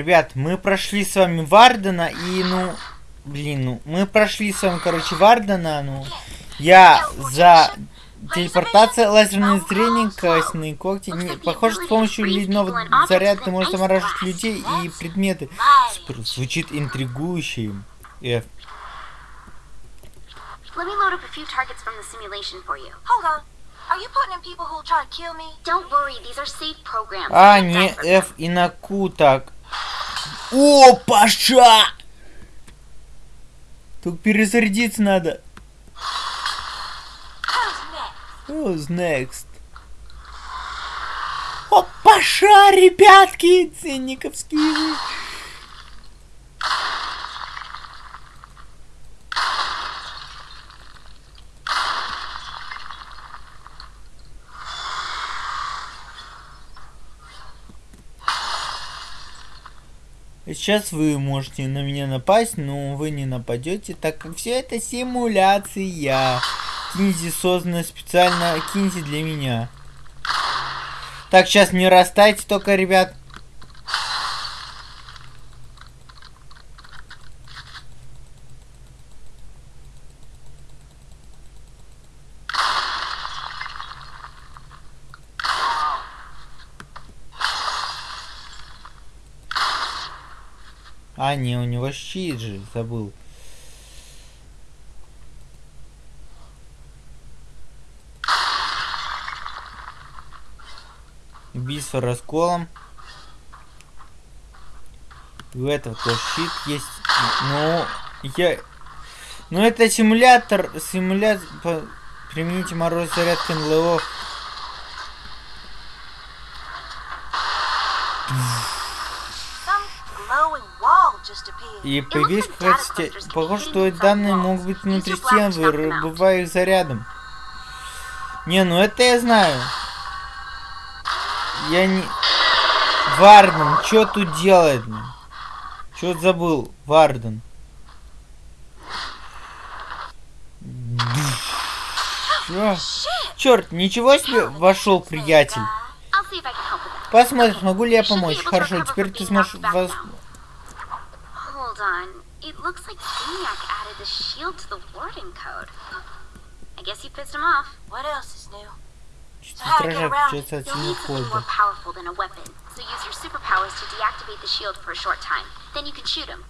Ребят, мы прошли с вами Вардена и, ну, блин, ну, мы прошли с вами, короче, Вардена, ну, я за телепортация, лазерное зрение, костные когти. Не, похоже, с помощью ледяного заряда ты можешь замораживать людей и предметы. Супер, звучит интригующе. F. Let me load up a few targets from the simulation for you. Hold on. Are you putting in people who'll try to kill me? Don't worry, these are safe programs. А, не F и на Q так. О, Паша! Тут перезарядиться надо. Who's next? О, Паша, ребятки! Ценниковские. Сейчас вы можете на меня напасть, но вы не нападете, так как все это симуляция. Кинзи создана специально Кинзи для меня. Так, сейчас не растайте только, ребят. А, не, у него щит же, забыл. Убийство расколом. У этого тоже щит есть. Ну, я... Ну, это симулятор. Симулятор... Примените мороз зарядка НЛО. И появились сте- Похоже, что данные могут быть внутри стен, вырубая их зарядом. Не, ну это я знаю. Я не... Варден, что тут делает? Что забыл? Варден. Черт, ничего себе вошел приятель. That. Посмотрим, смогу ли я помочь. Хорошо, теперь ты сможешь вас... On. It looks like Eniac added the shield to the warden code. I guess you pissed him off. What else is new? So how to get around it? You'll need something more powerful than a weapon. So use your superpowers to deactivate the shield for a short time. Then you can shoot him.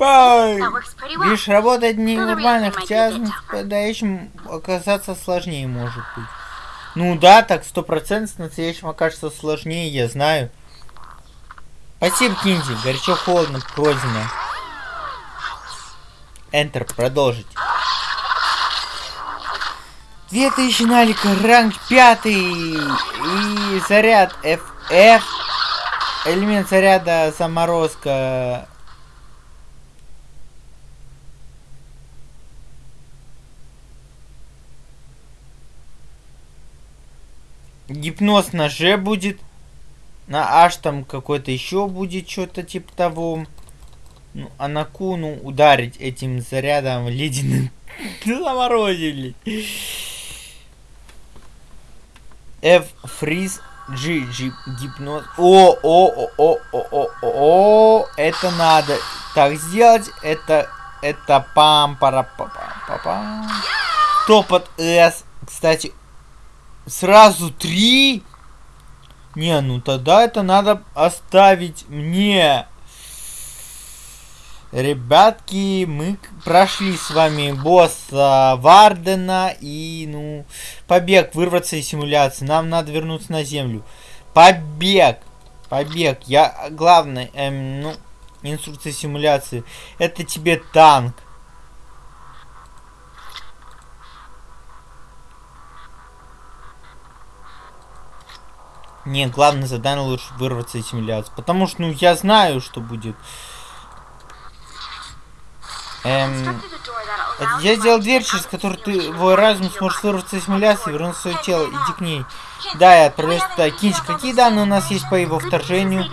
Пай! That works pretty well. Видишь, работает Ну, ненормально, наверное, хотя tougher. настоящим оказаться сложнее может быть. Ну да, так сто процентов с настоящим окажется сложнее, я знаю. Спасибо, Кинзи. Горячо холодно, пройдено. Enter, продолжить. 2000 налика, ранг 5 и заряд FF. Элемент заряда заморозка. Гипноз на Ж будет. На H там какой-то еще будет что-то типа того. Ну, а на Q, ну, ударить этим зарядом ледяным. Заморозили. F фриз G G гипноз. О, о, о, о, о, о, о, о, это надо так сделать. Это, это пам пара па па пам Топот S. Кстати, сразу три? Не, ну тогда это надо оставить мне. Ребятки, мы прошли с вами босса Вардена и, ну, побег, вырваться из симуляции. Нам надо вернуться на землю. Побег! Побег. Я, главное, эм, ну, инструкция симуляции. Это тебе танк. Не, главное задание лучше вырваться из симуляции. Потому что, ну, я знаю, что будет. Эм, я сделал дверь, через которую ты, твой разум your вырваться из симуляции и вернуться в свое тело. Иди к ней. Да, я отправляюсь туда. Кинчик, какие данные у нас есть по его вторжению?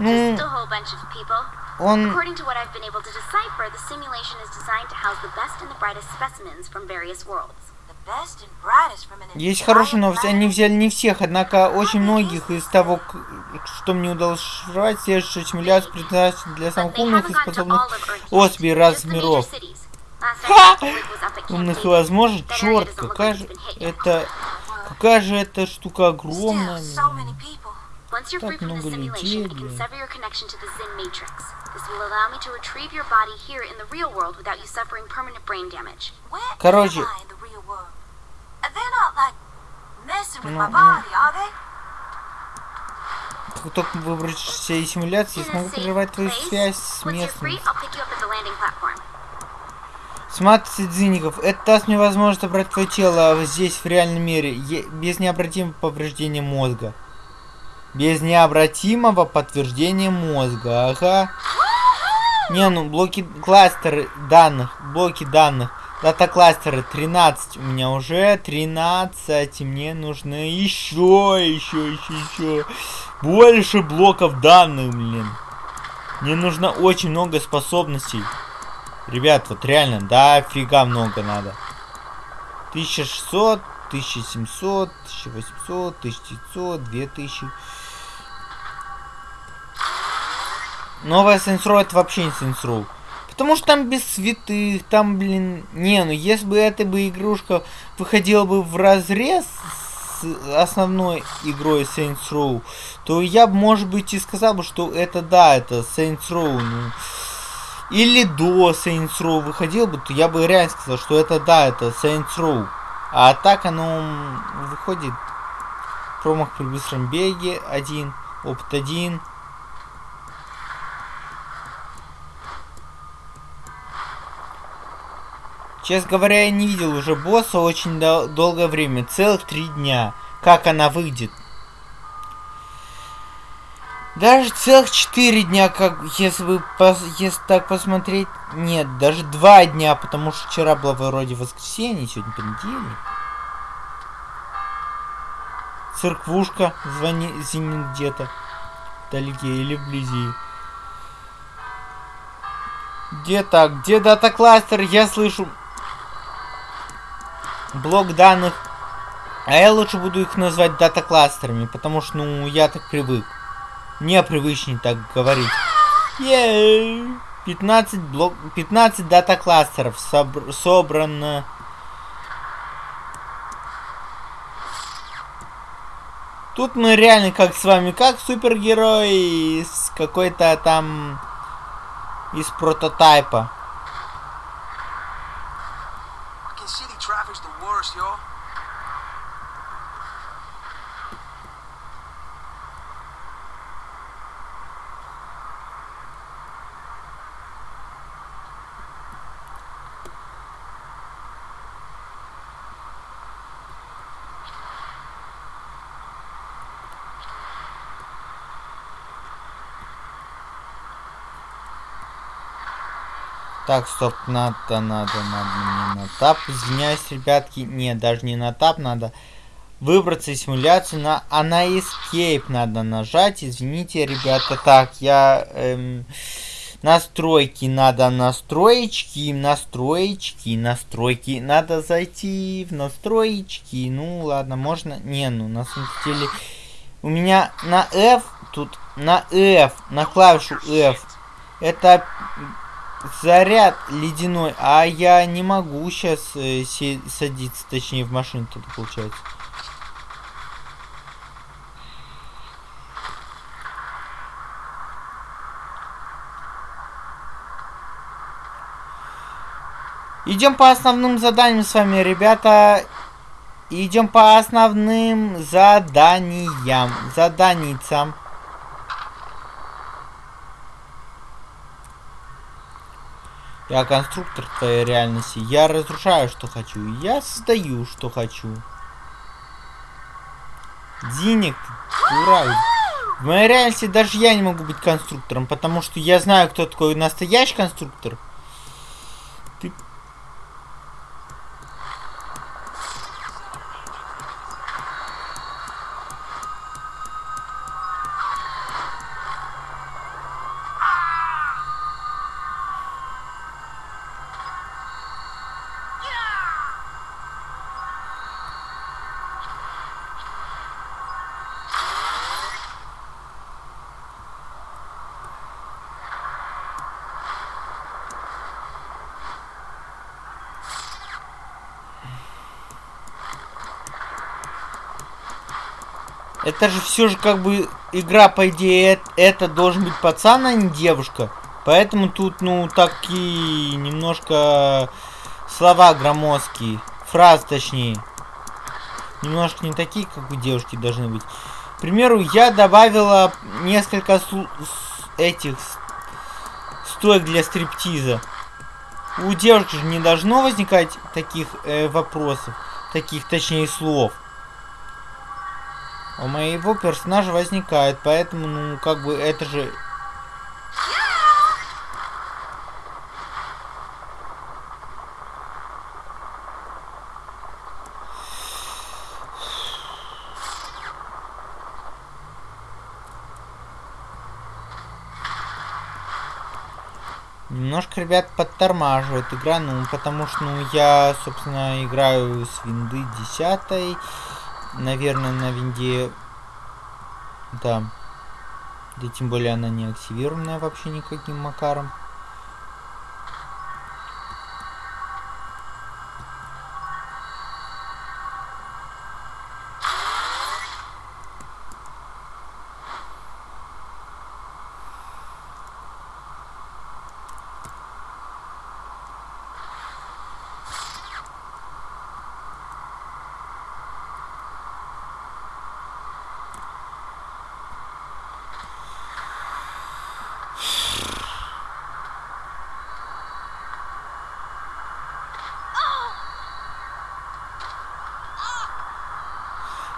Ну, он... According to what I've been able to decipher, the simulation is designed to house the best and the brightest specimens from various worlds. Есть хорошие новости, они взяли не всех, однако очень многих из того, что мне удалось шифровать, следующая симуляция предназначена для самых умных и способных особей разных миров. Ха! Умных и возможно, черт, какая же это... Какая же эта штука огромная. Так много людей, Короче. Ну, my ну. Как только выбрать все симуляции, я смогу safe прерывать твою связь с местным. I'll pick you up at the landing platform. С матрицей дзинников. Это даст мне возможность забрать твое тело здесь, в реальном мире, без необратимого повреждения мозга. Без необратимого подтверждения мозга, ага. Не, ну, блоки кластеры данных, блоки данных. Дата кластеры 13 у меня уже 13. И мне нужно еще, еще, еще, еще. Больше блоков данных, блин. Мне нужно очень много способностей. Ребят, вот реально, да, фига много надо. 1600, 1700, 1800, 1900, 2000. Новая Saints Row это вообще не Saints Row. Потому что там без святых, там, блин... Не, ну если бы эта бы игрушка выходила бы в разрез с основной игрой Saints Row, то я бы, может быть, и сказал бы, что это да, это Saints Row, ну... Или до Saints Row выходил бы, то я бы реально сказал, что это да, это Saints Row. А так оно выходит промах при быстром беге один, опыт один. Честно говоря, я не видел уже босса очень дол- долгое время, целых три дня. Как она выйдет? Даже целых четыре дня, как если пос- если так посмотреть. Нет, даже два дня, потому что вчера было вроде воскресенье, сегодня понедельник. Церквушка звони, звенит где-то вдалеке или вблизи. Где так? Где дата кластер? Я слышу блок данных. А я лучше буду их назвать дата кластерами, потому что, ну, я так привык. Мне привычнее так говорить. Ей! 15 блок... 15 дата кластеров собр- собрано. Тут мы реально как с вами, как супергерои из какой-то там... из прототайпа. Так, стоп, надо, надо, надо мне на тап. Извиняюсь, ребятки. Нет, даже не на тап надо. Выбраться из симуляции на... А на Escape надо нажать. Извините, ребята. Так, я... эм, настройки надо настроечки, настроечки, настройки. Надо зайти в настроечки. Ну, ладно, можно... Не, ну, на самом деле... У меня на F, тут на F, на клавишу F. Это заряд ледяной, а я не могу сейчас э, садиться, точнее в машину тут получается. Идем по основным заданиям с вами, ребята. Идем по основным заданиям, заданицам. Я конструктор твоей реальности. Я разрушаю, что хочу. Я создаю, что хочу. Денег, дура. В моей реальности даже я не могу быть конструктором, потому что я знаю, кто такой настоящий конструктор. Это же все же как бы игра, по идее, это, это должен быть пацан, а не девушка. Поэтому тут, ну, такие немножко слова громоздкие. Фразы, точнее. Немножко не такие, как у девушки должны быть. К примеру, я добавила несколько этих стоек для стриптиза. У девушки же не должно возникать таких э, вопросов, таких, точнее, слов. У моего персонажа возникает, поэтому, ну, как бы, это же... Немножко, ребят, подтормаживает игра, ну, потому что, ну, я, собственно, играю с винды 10 наверное, на винде... Да. Да тем более она не активированная вообще никаким макаром.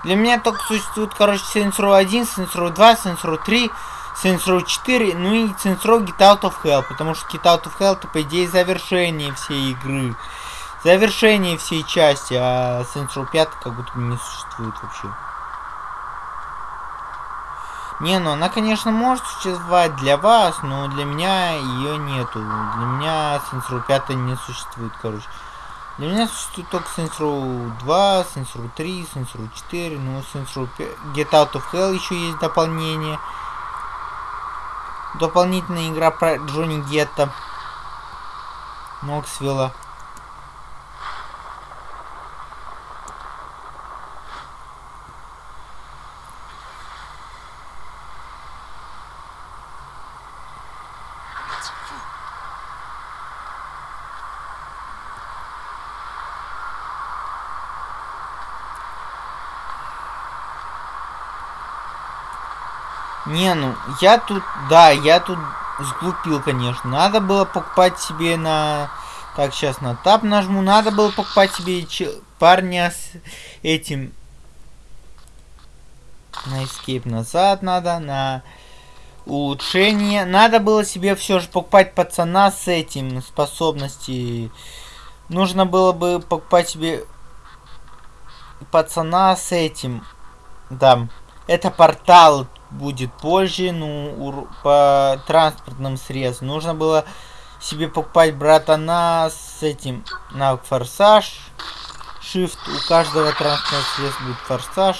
Для меня только существует, короче, Saints Row 1, Saints Row 2, Saints Row 3, Saints Row 4, ну и Saints Row Get Out of Hell, потому что Get Out of Hell это, по идее, завершение всей игры. Завершение всей части, а Saints Row 5 как будто не существует вообще. Не, ну она, конечно, может существовать для вас, но для меня ее нету. Для меня Saints Row 5 не существует, короче. Для меня существует только Saints Row 2, Saints Row 3, Saints Row 4, ну Saints Row 5, Get Out of Hell еще есть дополнение. Дополнительная игра про Джонни Гетта. Ноксвилла. Не, ну, я тут, да, я тут сглупил, конечно. Надо было покупать себе на... Так, сейчас на тап нажму. Надо было покупать себе парня с этим... На escape назад надо, на улучшение. Надо было себе все же покупать пацана с этим способности. Нужно было бы покупать себе пацана с этим. Да. Это портал будет позже, ну, по транспортным средствам. Нужно было себе покупать братана с этим на форсаж. Shift. У каждого транспортного средства будет форсаж.